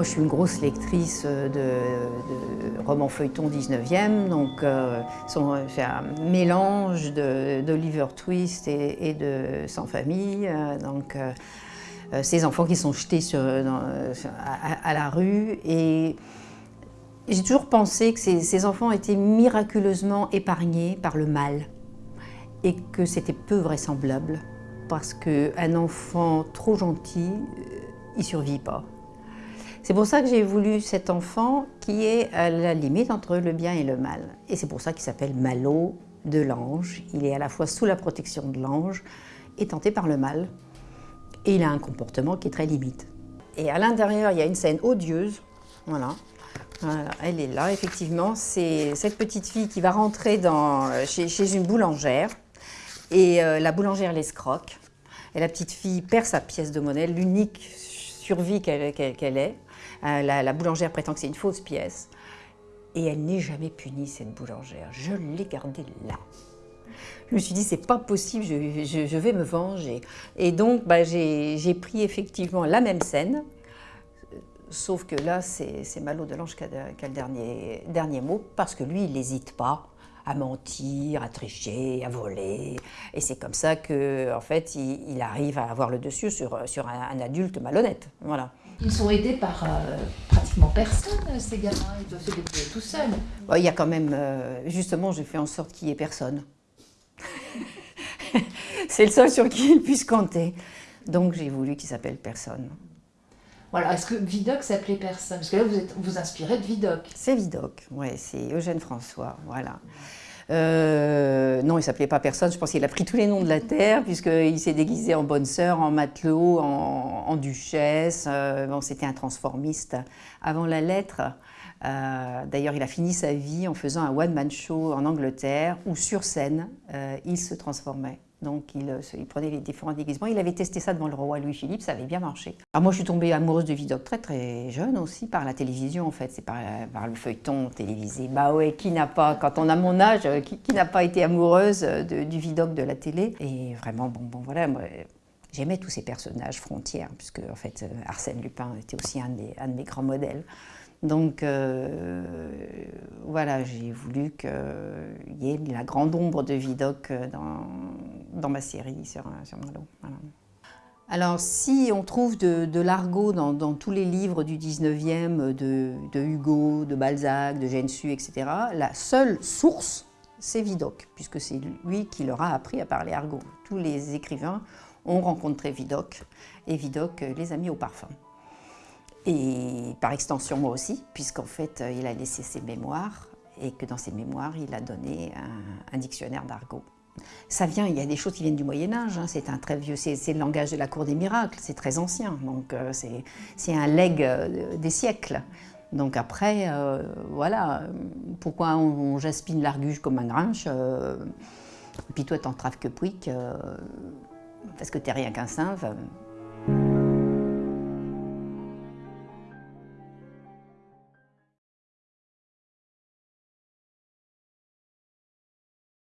Moi, je suis une grosse lectrice de, de romans feuilletons 19e, donc euh, c'est un mélange d'Oliver Twist et, de Sans famille. Euh, donc, euh, euh, ces enfants qui sont jetés à, la rue. Et j'ai toujours pensé que ces, enfants étaient miraculeusement épargnés par le mal et que c'était peu vraisemblable parce qu'un enfant trop gentil, il survit pas. C'est pour ça que j'ai voulu cet enfant qui est à la limite entre le bien et le mal. Et c'est pour ça qu'il s'appelle Malo de l'ange. Il est à la fois sous la protection de l'ange et tenté par le mal. Et il a un comportement qui est très limite. Et à l'intérieur, il y a une scène odieuse. Voilà. Elle est là, effectivement. C'est cette petite fille qui va rentrer chez une boulangère. Et euh, la boulangère l'escroque. Et la petite fille perd sa pièce de monnaie, l'unique survie qu'elle qu qu est. Euh, la, la, boulangère prétend que c'est une fausse pièce. Et elle n'est jamais punie, cette boulangère. Je l'ai gardée là. Je me suis dit, c'est pas possible, je, vais me venger. Et donc, bah, j'ai pris effectivement la même scène, sauf que là, c'est Malo Delange qui a, qui a le dernier, dernier mot, parce que lui, il n'hésite pas à mentir, à tricher, à voler. Et c'est comme ça que, en fait, il, il, arrive à avoir le dessus sur, sur un, un adulte malhonnête. Voilà. Ils sont aidés par euh, pratiquement personne, ces gamins. Ils doivent se débrouiller tout seuls. Bon, il y a quand même, euh, justement, j'ai fait en sorte qu'il n'y ait personne. c'est le seul sur qui ils puissent compter. Donc j'ai voulu qu'il s'appelle Personne. Voilà, est-ce que Vidocq s'appelait Personne? Parce que là, vous vous inspirez de Vidocq. C'est Vidocq, oui, c'est Eugène François, voilà. Euh, non, il s'appelait pas personne. Je pense qu'il a pris tous les noms de la terre, puisqu'il s'est déguisé en bonne sœur, en matelot, en, duchesse. Euh, bon, c'était un transformiste avant la lettre. Euh, D'ailleurs, il a fini sa vie en faisant un one-man show en Angleterre, où sur scène, il se transformait. Donc il, il, prenait les différents déguisements. Il avait testé ça devant le roi Louis-Philippe, ça avait bien marché. Alors moi je suis tombée amoureuse de Vidocq très très jeune aussi, par la télévision en fait, c'est par, par, le feuilleton télévisé. Bah ouais, qui n'a pas, quand on a mon âge, qui, qui n'a pas été amoureuse de, du Vidocq de la télé? Et vraiment, bon, bon voilà, j'aimais tous ces personnages frontières, puisque en fait Arsène Lupin était aussi un, des, un de mes grands modèles. Donc euh, voilà, j'ai voulu qu'il y ait la grande ombre de Vidocq dans, dans ma série sur, sur. Alors si on trouve de, l'argot dans, tous les livres du 19e, de, Hugo, de Balzac, de Gensu, etc., la seule source, c'est Vidocq, puisque c'est lui qui leur a appris à parler argot. Tous les écrivains ont rencontré Vidocq, et Vidocq les a mis au parfum. Et par extension, moi aussi, puisqu'en fait, il a laissé ses mémoires et que dans ses mémoires, il a donné un dictionnaire d'argot. Ça vient, il y a des choses qui viennent du Moyen-Âge, hein, c'est un très vieux, c'est le langage de la cour des miracles, c'est très ancien, donc euh, c'est un legs euh, des siècles. Donc après, euh, voilà, pourquoi on, jaspine l'arguge comme un grinche euh, Puis toi, t'en traves que pouic, parce que t'es rien qu'un sinve.